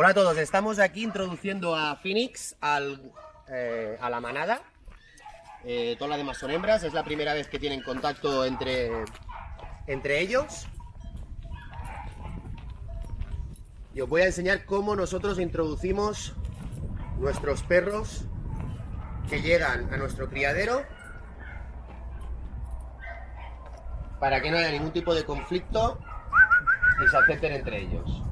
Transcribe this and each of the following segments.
Hola a todos, estamos aquí introduciendo a Phoenix eh, a la manada. Eh, todas las demás son hembras, es la primera vez que tienen contacto entre, entre ellos. Y os voy a enseñar cómo nosotros introducimos nuestros perros que llegan a nuestro criadero para que no haya ningún tipo de conflicto y se acepten entre ellos.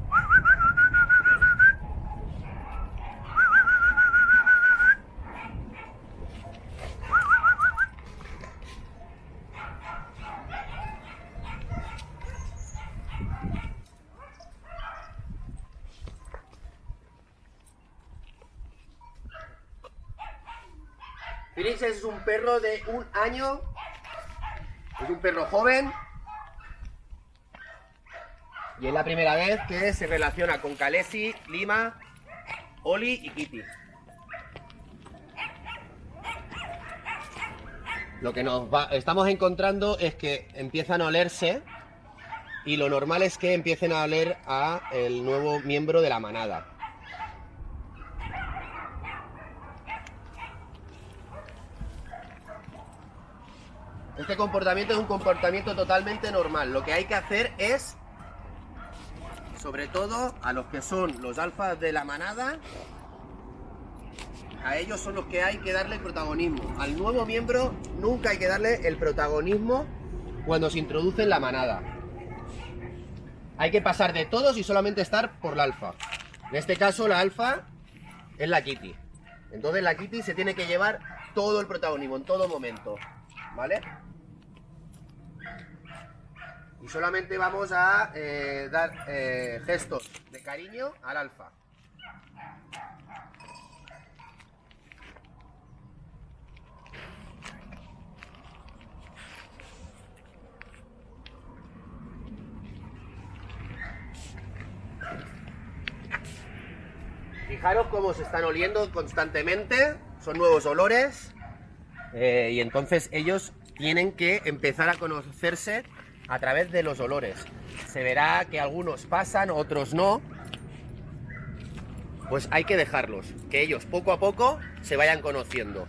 Phoenix es un perro de un año. Es un perro joven. Y es la primera vez que se relaciona con Kalesi, Lima, Oli y Kitty. Lo que nos estamos encontrando es que empiezan a olerse y lo normal es que empiecen a oler a el nuevo miembro de la manada. Este comportamiento es un comportamiento totalmente normal. Lo que hay que hacer es, sobre todo a los que son los alfas de la manada, a ellos son los que hay que darle protagonismo. Al nuevo miembro nunca hay que darle el protagonismo cuando se introduce en la manada. Hay que pasar de todos y solamente estar por la alfa. En este caso la alfa es la Kitty. Entonces la Kitty se tiene que llevar todo el protagonismo en todo momento. ¿Vale? Y solamente vamos a eh, dar eh, gestos de cariño al alfa. Fijaros cómo se están oliendo constantemente, son nuevos olores eh, y entonces ellos tienen que empezar a conocerse a través de los olores. Se verá que algunos pasan, otros no. Pues hay que dejarlos, que ellos poco a poco se vayan conociendo.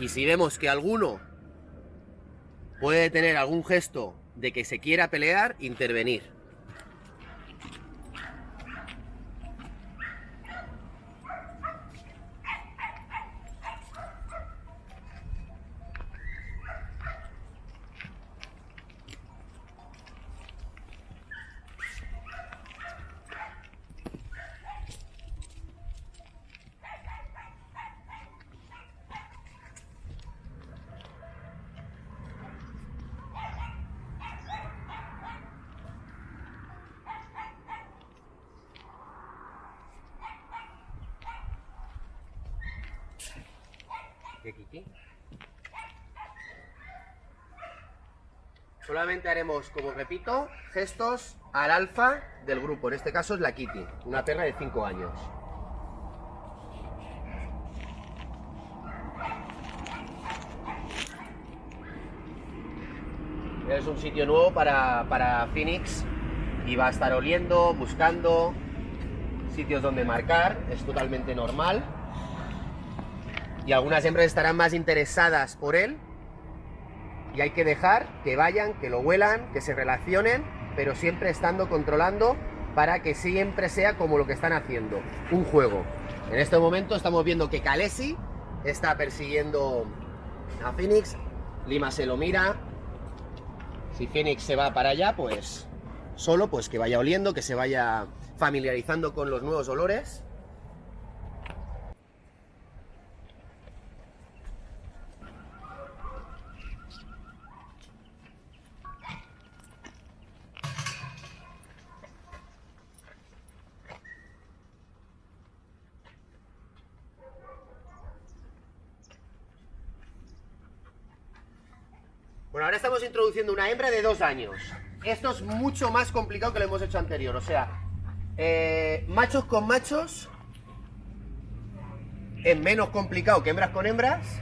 Y si vemos que alguno puede tener algún gesto de que se quiera pelear, intervenir. Haremos, como repito, gestos al alfa del grupo. En este caso es la Kitty, una perra de 5 años. Es un sitio nuevo para, para Phoenix y va a estar oliendo, buscando sitios donde marcar, es totalmente normal y algunas hembras estarán más interesadas por él y hay que dejar que vayan, que lo huelan, que se relacionen, pero siempre estando controlando para que siempre sea como lo que están haciendo, un juego. En este momento estamos viendo que Kalesi está persiguiendo a Phoenix, Lima se lo mira, si Phoenix se va para allá, pues solo pues que vaya oliendo, que se vaya familiarizando con los nuevos olores Bueno, ahora estamos introduciendo una hembra de dos años. Esto es mucho más complicado que lo hemos hecho anterior. O sea, eh, machos con machos es menos complicado que hembras con hembras.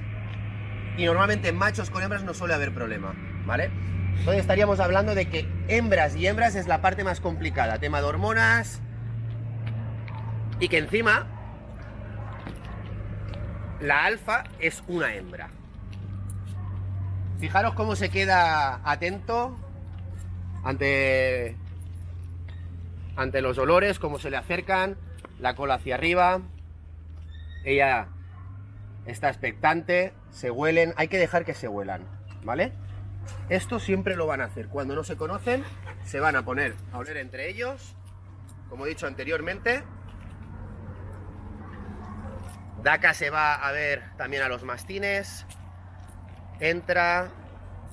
Y normalmente machos con hembras no suele haber problema, ¿vale? Entonces estaríamos hablando de que hembras y hembras es la parte más complicada. Tema de hormonas, Y que encima la alfa es una hembra. Fijaros cómo se queda atento ante, ante los olores, cómo se le acercan, la cola hacia arriba. Ella está expectante, se huelen, hay que dejar que se huelan, ¿vale? Esto siempre lo van a hacer. Cuando no se conocen, se van a poner a oler entre ellos, como he dicho anteriormente. Daka se va a ver también a los mastines. Entra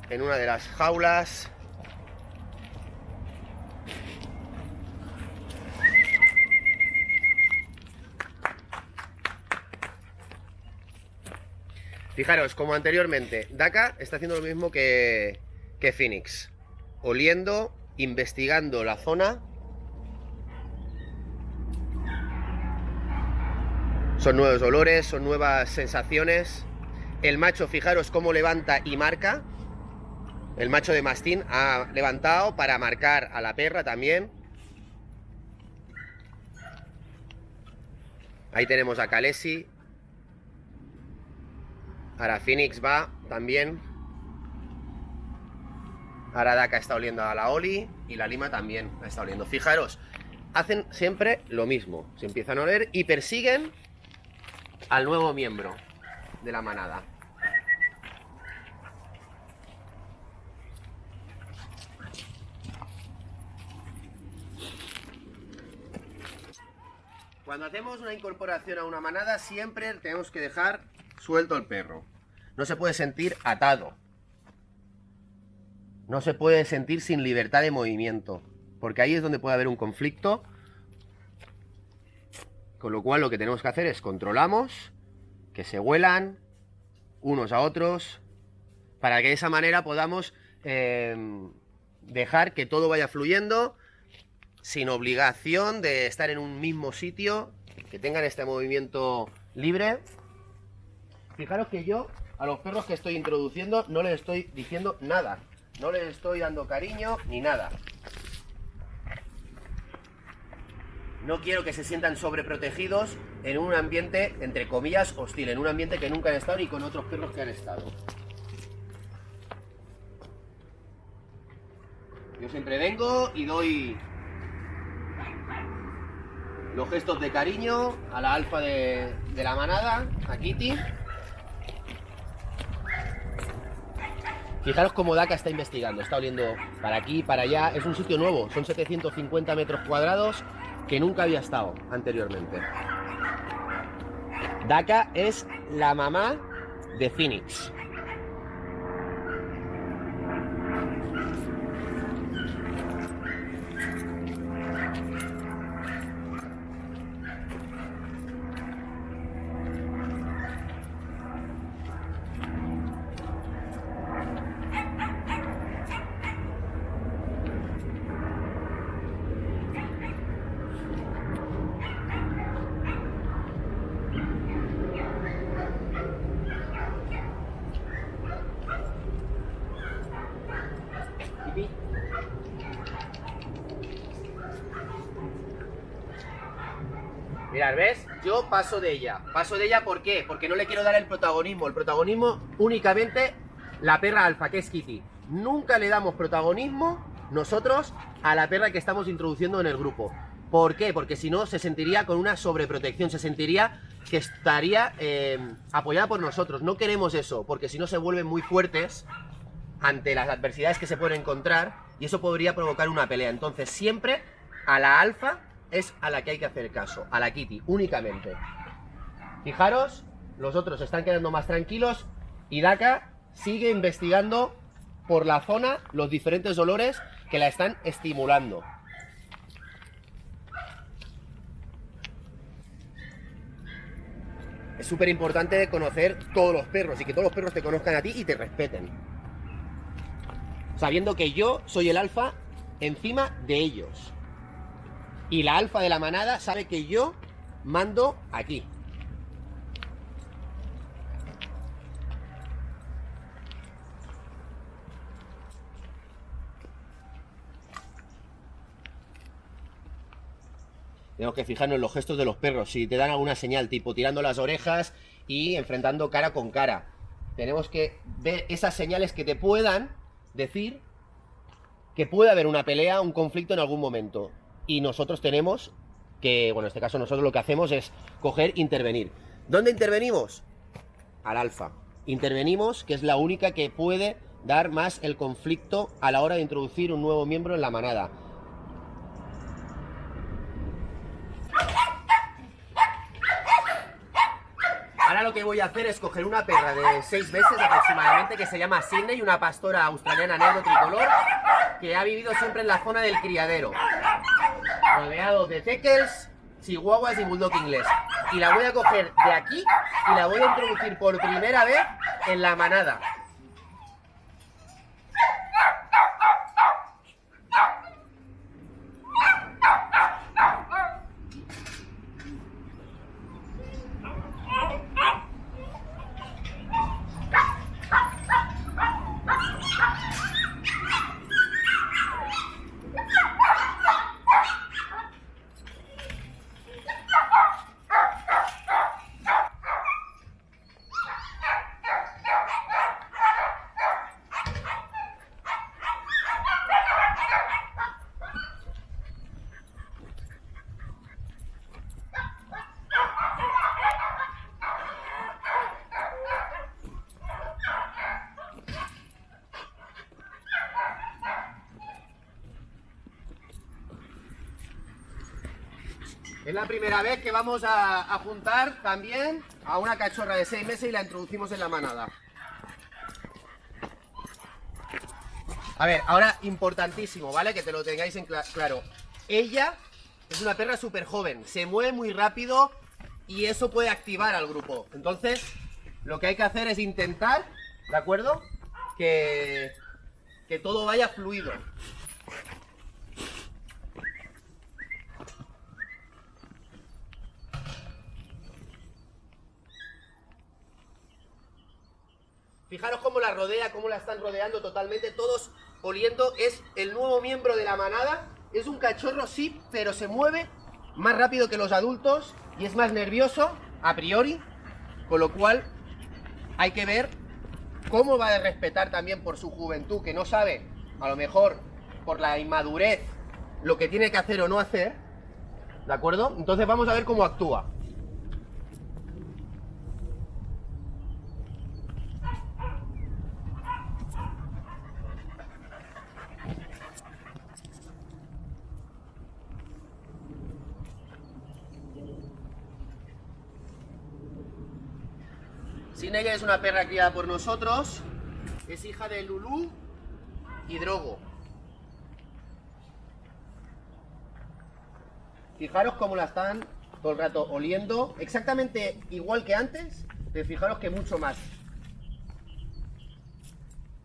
en una de las jaulas. Fijaros, como anteriormente, Daka está haciendo lo mismo que, que Phoenix. Oliendo, investigando la zona. Son nuevos olores, son nuevas sensaciones. El macho, fijaros cómo levanta y marca. El macho de mastín ha levantado para marcar a la perra también. Ahí tenemos a Kalesi, Ahora Phoenix va también. Ahora Daka está oliendo a la Oli y la Lima también está oliendo. Fijaros, hacen siempre lo mismo. Se empiezan a oler y persiguen al nuevo miembro de la manada. Cuando hacemos una incorporación a una manada siempre tenemos que dejar suelto el perro. No se puede sentir atado. No se puede sentir sin libertad de movimiento. Porque ahí es donde puede haber un conflicto. Con lo cual lo que tenemos que hacer es controlamos, que se huelan unos a otros, para que de esa manera podamos eh, dejar que todo vaya fluyendo sin obligación de estar en un mismo sitio, que tengan este movimiento libre. Fijaros que yo a los perros que estoy introduciendo no les estoy diciendo nada. No les estoy dando cariño ni nada. No quiero que se sientan sobreprotegidos en un ambiente, entre comillas, hostil, en un ambiente que nunca han estado ni con otros perros que han estado. Yo siempre vengo y doy los gestos de cariño a la alfa de, la manada, a Kitty. Fijaros cómo Daka está investigando, está oliendo para aquí, para allá. Es un sitio nuevo, son 750 metros cuadrados que nunca había estado anteriormente. Daka es la mamá de Phoenix. Mirad, ¿ves? Yo paso de ella. Paso de ella, ¿por qué? Porque no le quiero dar el protagonismo. El protagonismo únicamente la perra alfa, que es Kitty. Nunca le damos protagonismo nosotros a la perra que estamos introduciendo en el grupo. ¿Por qué? Porque si no se sentiría con una sobreprotección, se sentiría que estaría eh, apoyada por nosotros. No queremos eso, porque si no se vuelven muy fuertes ante las adversidades que se pueden encontrar y eso podría provocar una pelea. Entonces siempre a la alfa es a la que hay que hacer caso, a la Kitty, únicamente. Fijaros, los otros están quedando más tranquilos y Daka sigue investigando por la zona los diferentes olores que la están estimulando. Es súper importante conocer todos los perros y que todos los perros te conozcan a ti y te respeten. Sabiendo que yo soy el alfa encima de ellos. Y la alfa de la manada sabe que yo mando aquí. Tenemos que fijarnos en los gestos de los perros, si te dan alguna señal, tipo tirando las orejas y enfrentando cara con cara. Tenemos que ver esas señales que te puedan decir que puede haber una pelea, un conflicto en algún momento. Y nosotros tenemos que, bueno, en este caso nosotros lo que hacemos es coger, intervenir. ¿Dónde intervenimos? Al alfa. Intervenimos, que es la única que puede dar más el conflicto a la hora de introducir un nuevo miembro en la manada. Ahora lo que voy a hacer es coger una perra de seis meses aproximadamente que se llama Sydney, una pastora australiana negro tricolor que ha vivido siempre en la zona del criadero, rodeado de teckels, chihuahuas y bulldog inglés. Y la voy a coger de aquí y la voy a introducir por primera vez en la manada. Es la primera vez que vamos a, juntar también a una cachorra de 6 meses y la introducimos en la manada. A ver, ahora importantísimo, ¿vale? Que te lo tengáis en claro. Ella es una perra súper joven, se mueve muy rápido y eso puede activar al grupo. Entonces, lo que hay que hacer es intentar, ¿de acuerdo? Que, que todo vaya fluido. Fijaros cómo la rodea, cómo la están rodeando totalmente, todos oliendo. Es el nuevo miembro de la manada. Es un cachorro, sí, pero se mueve más rápido que los adultos y es más nervioso a priori. Con lo cual hay que ver cómo va a respetar también por su juventud, que no sabe, a lo mejor por la inmadurez, lo que tiene que hacer o no hacer. ¿De acuerdo? Entonces vamos a ver cómo actúa. Sinega es una perra criada por nosotros, es hija de Lulú y Drogo. Fijaros cómo la están todo el rato oliendo, exactamente igual que antes, pero fijaros que mucho más.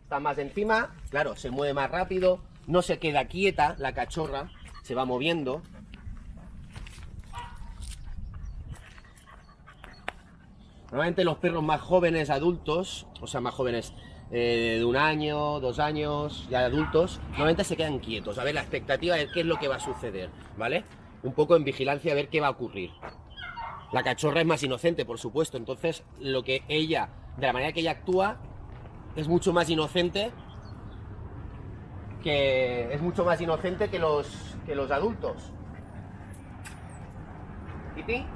Está más encima, claro, se mueve más rápido, no se queda quieta la cachorra, se va moviendo, Normalmente los perros más jóvenes, adultos, o sea, más jóvenes eh, de un año, dos años, ya adultos, normalmente se quedan quietos, a ver la expectativa de qué es lo que va a suceder, ¿vale? Un poco en vigilancia a ver qué va a ocurrir. La cachorra es más inocente, por supuesto, entonces lo que ella, de la manera que ella actúa, es mucho más inocente que es mucho más inocente que los que los adultos. ¿Titi?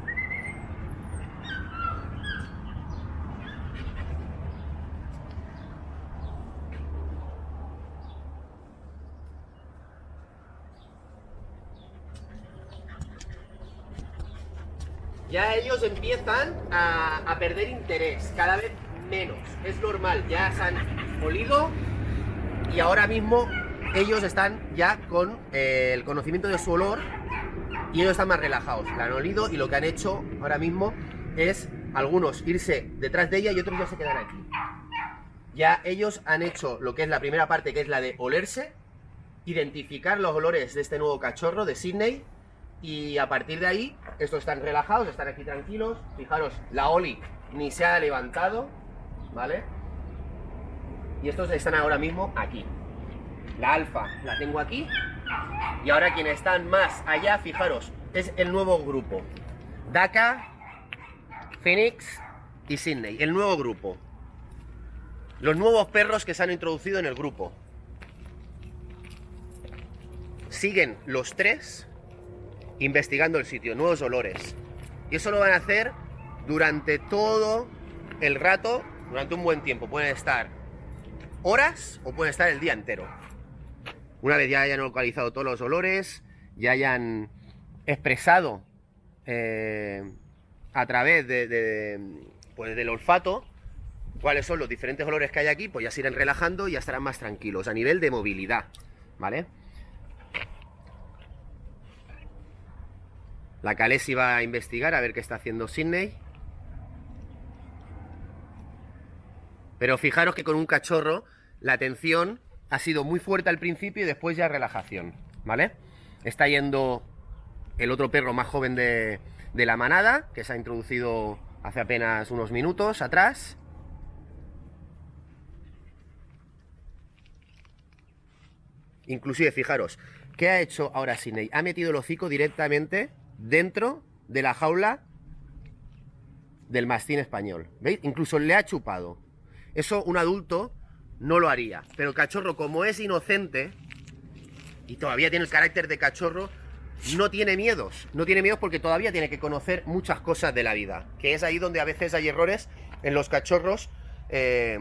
Ya ellos empiezan a, perder interés, cada vez menos. Es normal, ya se han olido y ahora mismo ellos están ya con eh, el conocimiento de su olor y ellos están más relajados. La han olido y lo que han hecho ahora mismo es algunos irse detrás de ella y otros ya se quedan aquí. Ya ellos han hecho lo que es la primera parte, que es la de olerse, identificar los olores de este nuevo cachorro de Sydney y a partir de ahí, estos están relajados, están aquí tranquilos. Fijaros, la Oli ni se ha levantado, ¿vale? Y estos están ahora mismo aquí. La alfa la tengo aquí. Y ahora quienes están más allá, fijaros, es el nuevo grupo. Daka, Phoenix y Sydney, el nuevo grupo. Los nuevos perros que se han introducido en el grupo. Siguen los tres investigando el sitio, nuevos olores. Y eso lo van a hacer durante todo el rato, durante un buen tiempo. Pueden estar horas o pueden estar el día entero. Una vez ya hayan localizado todos los olores, ya hayan expresado eh, a través de, pues del olfato cuáles son los diferentes olores que hay aquí, pues ya se irán relajando y ya estarán más tranquilos a nivel de movilidad, ¿vale? La Calesi va a investigar a ver qué está haciendo Sydney. Pero fijaros que con un cachorro la atención ha sido muy fuerte al principio y después ya relajación, ¿vale? Está yendo el otro perro más joven de, la manada, que se ha introducido hace apenas unos minutos atrás. Inclusive, fijaros, ¿qué ha hecho ahora Sidney? Ha metido el hocico directamente dentro de la jaula del mastín español. ¿Veis? Incluso le ha chupado. Eso un adulto no lo haría. Pero el cachorro, como es inocente y todavía tiene el carácter de cachorro, no tiene miedos. No tiene miedos porque todavía tiene que conocer muchas cosas de la vida. Que es ahí donde a veces hay errores en los cachorros eh,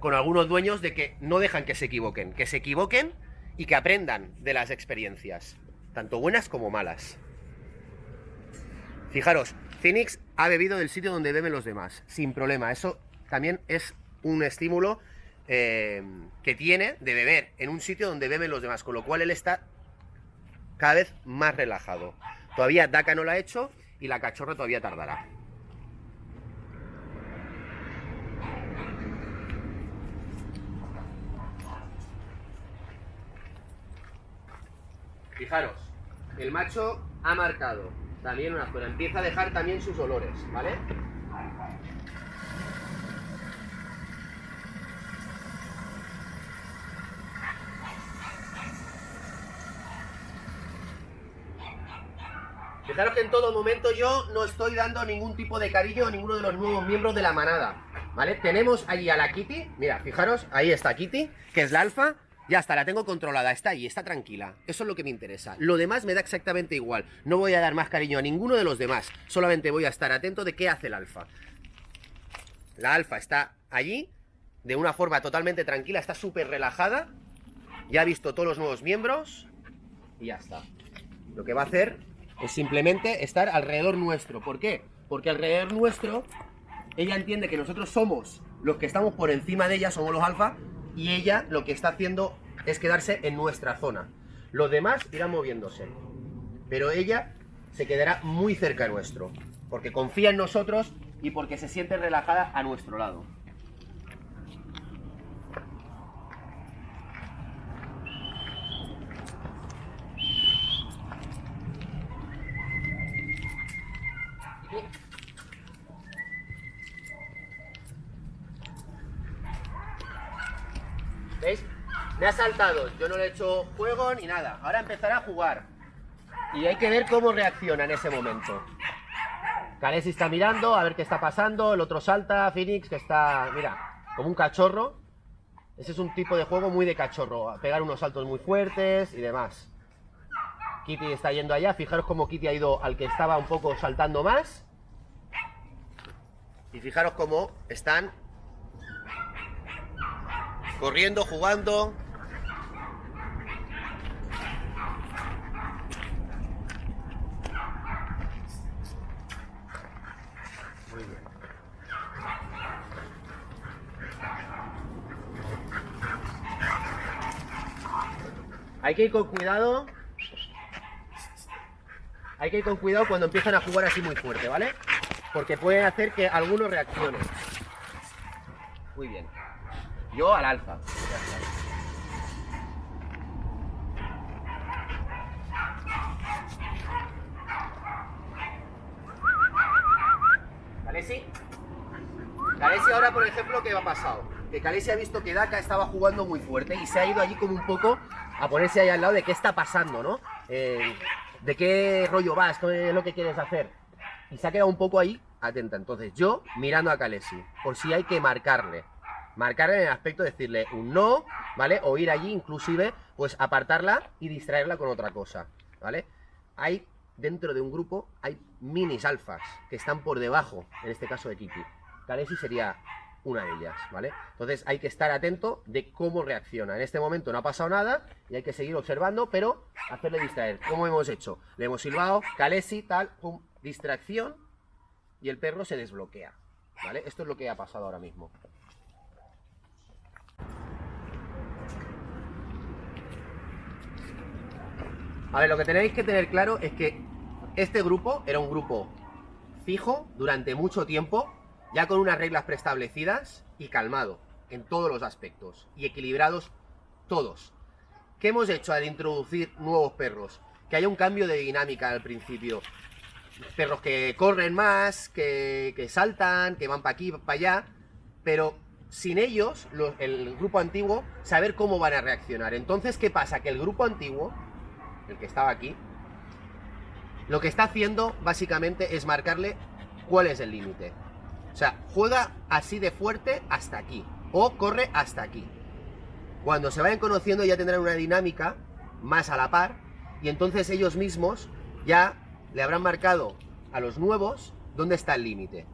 con algunos dueños de que no dejan que se equivoquen. Que se equivoquen y que aprendan de las experiencias. Tanto buenas como malas. Fijaros, Phoenix ha bebido del sitio donde beben los demás. Sin problema. Eso también es un estímulo eh, que tiene de beber en un sitio donde beben los demás. Con lo cual él está cada vez más relajado. Todavía Daka no lo ha hecho y la cachorra todavía tardará. Fijaros, el macho ha marcado también una zona, empieza a dejar también sus olores, ¿vale? Fijaros que en todo momento yo no estoy dando ningún tipo de cariño a ninguno de los nuevos miembros de la manada, ¿vale? Tenemos allí a la Kitty, mira, fijaros, ahí está Kitty, que es la alfa, ya está, la tengo controlada, está ahí, está tranquila. Eso es lo que me interesa. Lo demás me da exactamente igual. No voy a dar más cariño a ninguno de los demás. Solamente voy a estar atento de qué hace el alfa. La alfa está allí, de una forma totalmente tranquila, está súper relajada. Ya ha visto todos los nuevos miembros. Y ya está. Lo que va a hacer es simplemente estar alrededor nuestro. ¿Por qué? Porque alrededor nuestro, ella entiende que nosotros somos los que estamos por encima de ella, somos los alfa, y ella lo que está haciendo es quedarse en nuestra zona. Los demás irán moviéndose, pero ella se quedará muy cerca nuestro, porque confía en nosotros y porque se siente relajada a nuestro lado. ¿Veis? Ha saltado, yo no le he hecho juego ni nada. Ahora empezará a jugar. Y hay que ver cómo reacciona en ese momento. Kalesi está mirando a ver qué está pasando. El otro salta, Phoenix, que está, mira, como un cachorro. Ese es un tipo de juego muy de cachorro. pegar unos saltos muy fuertes y demás. Kitty está yendo allá. Fijaros cómo Kitty ha ido al que estaba un poco saltando más. Y fijaros cómo están corriendo, jugando. Hay que ir con cuidado. Hay que ir con cuidado cuando empiezan a jugar así muy fuerte, ¿vale? Porque pueden hacer que algunos reaccionen. Muy bien. Yo al alfa. Calesi. Calesi ahora, por ejemplo, ¿qué ha pasado? Que Calesi ha visto que Daka estaba jugando muy fuerte y se ha ido allí como un poco a ponerse ahí al lado de qué está pasando, ¿no? Eh, ¿de qué rollo vas? ¿Qué es lo que quieres hacer? Y se ha quedado un poco ahí, atenta. Entonces yo mirando a Kalesi, por si hay que marcarle. Marcarle en el aspecto de decirle un no, ¿vale? O ir allí, inclusive, pues apartarla y distraerla con otra cosa, ¿vale? Hay, dentro de un grupo, hay minis alfas que están por debajo, en este caso de Kitty. Kalesi sería una de ellas, ¿vale? Entonces hay que estar atento de cómo reacciona. En este momento no ha pasado nada y hay que seguir observando, pero hacerle distraer. ¿Cómo hemos hecho? Le hemos silbado, Kalesi, tal, pum, distracción y el perro se desbloquea, ¿vale? Esto es lo que ha pasado ahora mismo. A ver, lo que tenéis que tener claro es que este grupo era un grupo fijo durante mucho tiempo ya con unas reglas preestablecidas y calmado en todos los aspectos y equilibrados todos. ¿Qué hemos hecho al introducir nuevos perros? Que haya un cambio de dinámica al principio. Perros que corren más, que, saltan, que van para aquí, para allá, pero sin ellos, el grupo antiguo, saber cómo van a reaccionar. Entonces, ¿qué pasa? Que el grupo antiguo, el que estaba aquí, lo que está haciendo básicamente es marcarle cuál es el límite. O sea, juega así de fuerte hasta aquí. O corre hasta aquí. Cuando se vayan conociendo ya tendrán una dinámica más a la par. Y entonces ellos mismos ya le habrán marcado a los nuevos dónde está el límite.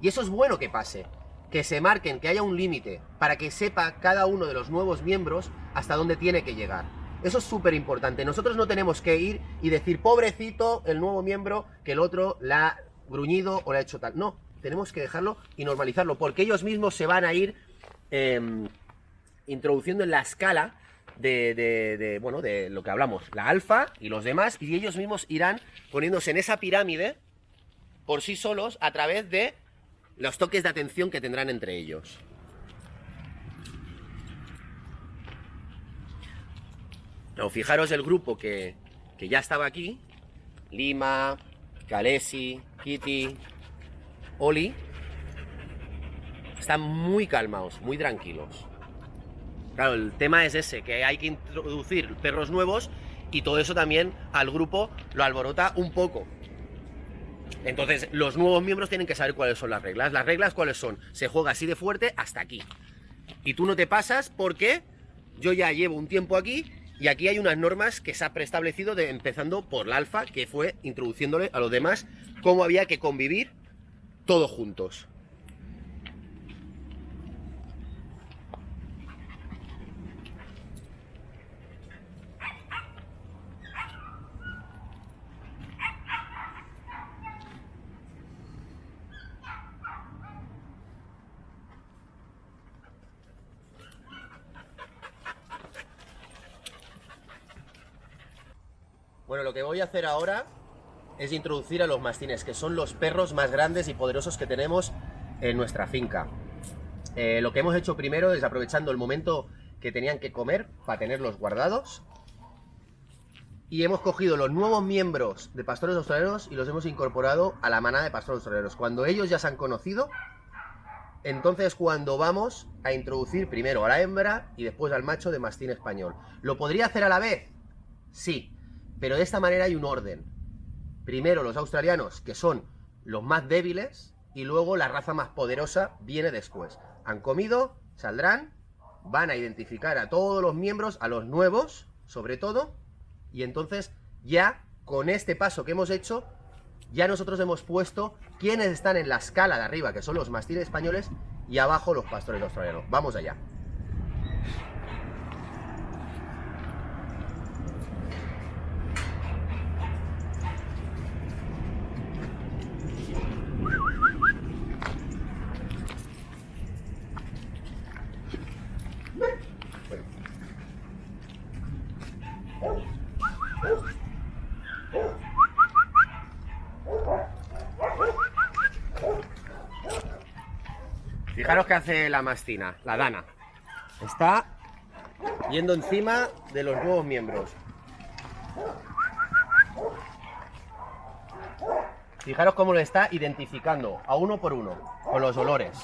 Y eso es bueno que pase. Que se marquen, que haya un límite. Para que sepa cada uno de los nuevos miembros hasta dónde tiene que llegar. Eso es súper importante. Nosotros no tenemos que ir y decir, pobrecito, el nuevo miembro, que el otro la ha gruñido o le ha hecho tal. No, tenemos que dejarlo y normalizarlo, porque ellos mismos se van a ir em, introduciendo en la escala de, bueno, de lo que hablamos, la alfa y los demás, y ellos mismos irán poniéndose en esa pirámide por sí solos a través de los toques de atención que tendrán entre ellos. fijaros el grupo que, que ya estaba aquí, Lima, Kalesi, Kitty, Oli están muy calmados, muy tranquilos. Claro, el tema es ese, que hay que introducir perros nuevos y todo eso también al grupo lo alborota un poco. Entonces, los nuevos miembros tienen que saber cuáles son las reglas. Las reglas, ¿cuáles son? Se juega así de fuerte hasta aquí. Y tú no te pasas porque yo ya llevo un tiempo aquí y aquí hay unas normas que se ha preestablecido de, empezando por la alfa, que fue introduciéndole a los demás cómo había que convivir todos juntos. Bueno, lo que voy a hacer ahora es introducir a los mastines, que son los perros más grandes y poderosos que tenemos en nuestra finca. Eh, lo que hemos hecho primero es aprovechando el momento que tenían que comer para tenerlos guardados. Y hemos cogido los nuevos miembros de pastores australianos y los hemos incorporado a la manada de pastores australianos. Cuando ellos ya se han conocido, entonces cuando vamos a introducir primero a la hembra y después al macho de mastín español. ¿Lo podría hacer a la vez? Sí, pero de esta manera hay un orden primero los australianos, que son los más débiles, y luego la raza más poderosa viene después. Han comido, saldrán, van a identificar a todos los miembros, a los nuevos, sobre todo, y entonces ya con este paso que hemos hecho, ya nosotros hemos puesto quienes están en la escala de arriba, que son los mastines españoles, y abajo los pastores australianos. Vamos allá. Fijaros que hace la mastina, la dana. Está yendo encima de los nuevos miembros. Fijaros cómo lo está identificando a uno por uno, con los olores.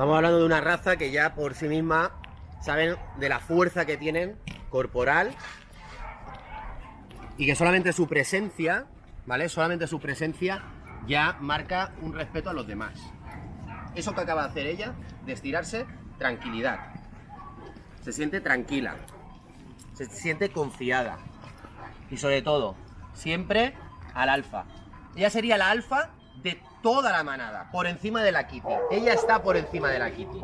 Estamos hablando de una raza que ya por sí misma saben de la fuerza que tienen corporal y que solamente su presencia, ¿vale? Solamente su presencia ya marca un respeto a los demás. Eso que acaba de hacer ella, de estirarse, tranquilidad. Se siente tranquila, se siente confiada y sobre todo, siempre al alfa. Ella sería la alfa toda la manada, por encima de la Kitty. Ella está por encima de la Kitty.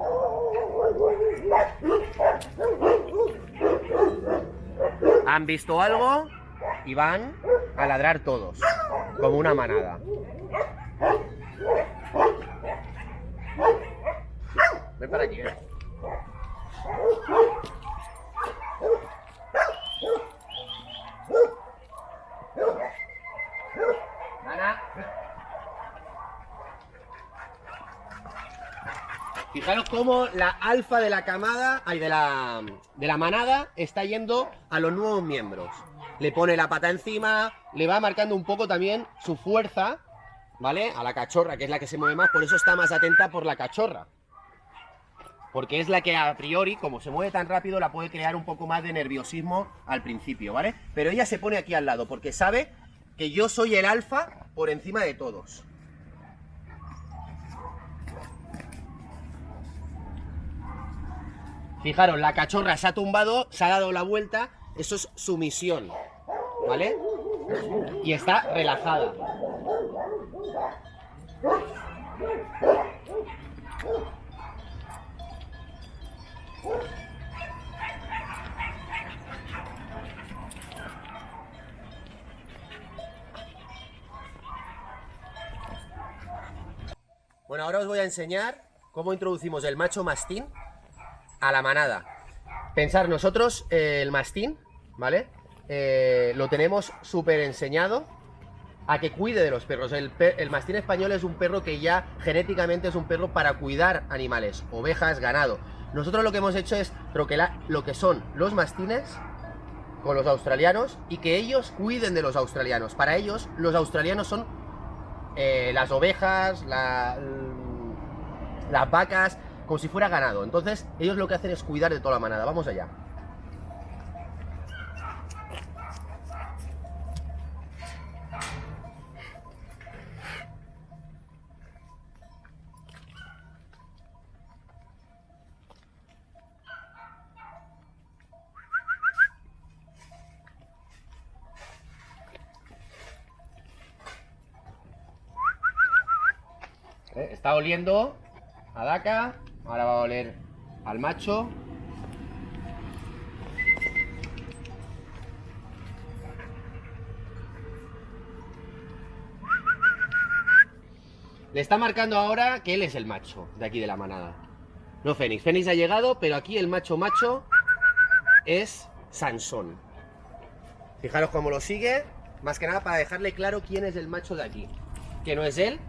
Han visto algo y van a ladrar todos, como una manada. Ven para aquí, ven. Fijaros cómo la alfa de la camada, de la manada, está yendo a los nuevos miembros. Le pone la pata encima, le va marcando un poco también su fuerza, ¿vale? A la cachorra, que es la que se mueve más, por eso está más atenta por la cachorra. Porque es la que a priori, como se mueve tan rápido, la puede crear un poco más de nerviosismo al principio, ¿vale? Pero ella se pone aquí al lado, porque sabe que yo soy el alfa por encima de todos. Fijaros, la cachorra se ha tumbado, se ha dado la vuelta, eso es sumisión, ¿vale? Y está relajada. Bueno, ahora os voy a enseñar cómo introducimos el macho mastín a la manada. Pensar, nosotros eh, el mastín, ¿vale? Eh, lo tenemos súper enseñado a que cuide de los perros. El, mastín español es un perro que ya genéticamente es un perro para cuidar animales, ovejas, ganado. Nosotros lo que hemos hecho es troquelar lo que son los mastines con los australianos y que ellos cuiden de los australianos. Para ellos, los australianos son eh, las ovejas, las vacas, como si fuera ganado. Entonces, ellos lo que hacen es cuidar de toda la manada. Vamos allá. Eh, está oliendo a Daka Ahora va a oler al macho. Le está marcando ahora que él es el macho de aquí de la manada. No Fénix. Fénix ha llegado, pero aquí el macho macho es Sansón. Fijaros cómo lo sigue. Más que nada para dejarle claro quién es el macho de aquí. Que no es él,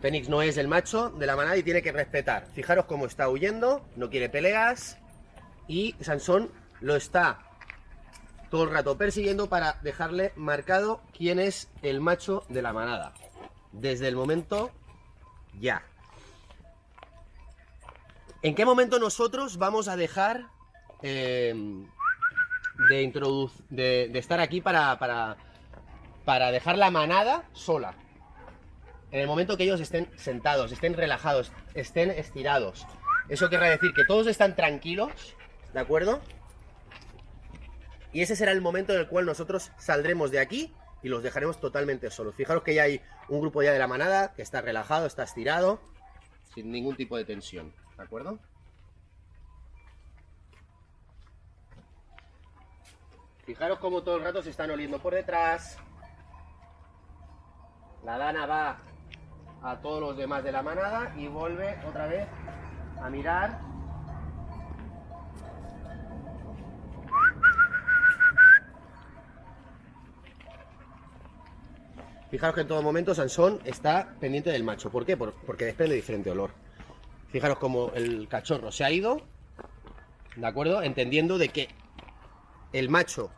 Fénix no es el macho de la manada y tiene que respetar. Fijaros cómo está huyendo, no quiere peleas. Y Sansón lo está todo el rato persiguiendo para dejarle marcado quién es el macho de la manada. Desde el momento ya. ¿En qué momento nosotros vamos a dejar eh, de, de, de, estar aquí para, para, para dejar la manada sola? En el momento que ellos estén sentados, estén relajados, estén estirados. Eso querrá decir que todos están tranquilos, ¿de acuerdo? Y ese será el momento en el cual nosotros saldremos de aquí y los dejaremos totalmente solos. Fijaros que ya hay un grupo ya de la manada que está relajado, está estirado, sin ningún tipo de tensión, ¿de acuerdo? Fijaros cómo todo el rato se están oliendo por detrás. La dana va a todos los demás de la manada y vuelve otra vez a mirar Fijaros que en todo momento Sansón está pendiente del macho. ¿Por qué? porque desprende diferente olor. Fijaros como el cachorro se ha ido, ¿de acuerdo? Entendiendo de que el macho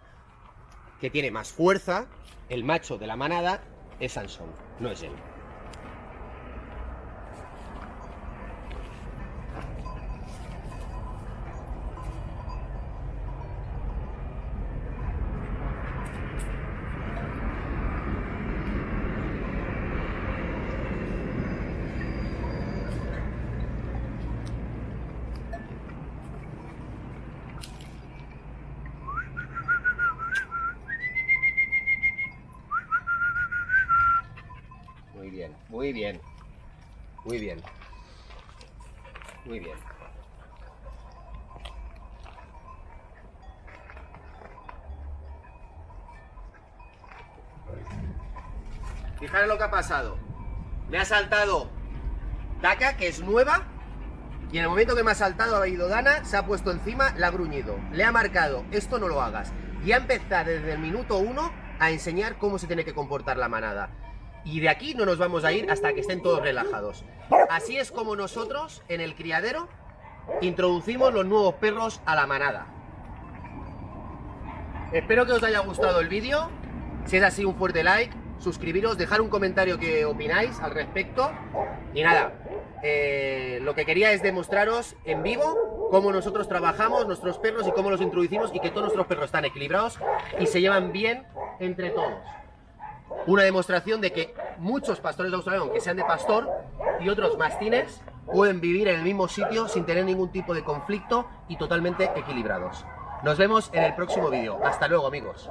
que tiene más fuerza, el macho de la manada, es Sansón, no es él. bien, muy bien. Muy bien. Muy bien. Fijaros lo ha pasado. Me ha saltado Daka, que es nueva, y en el momento que me ha saltado ha ido Dana, se ha puesto encima, la ha gruñido. Le ha marcado, esto no lo hagas. Y ha empezado desde el minuto uno a enseñar cómo se tiene que comportar la manada. Y de aquí no nos vamos a ir hasta que estén todos relajados. Así es como nosotros, en el criadero, introducimos los nuevos perros a la manada. Espero que os haya gustado el vídeo. Si es así, un fuerte like, suscribiros, dejar un comentario que opináis al respecto. Y nada, eh, lo que quería es demostraros en vivo cómo nosotros trabajamos nuestros perros y cómo los introducimos y que todos nuestros perros están equilibrados y se llevan bien entre todos. Una demostración de que muchos pastores australianos, que sean de pastor, y otros mastines, pueden vivir en el mismo sitio sin tener ningún tipo de conflicto y totalmente equilibrados. Nos vemos en el próximo vídeo. Hasta luego, amigos.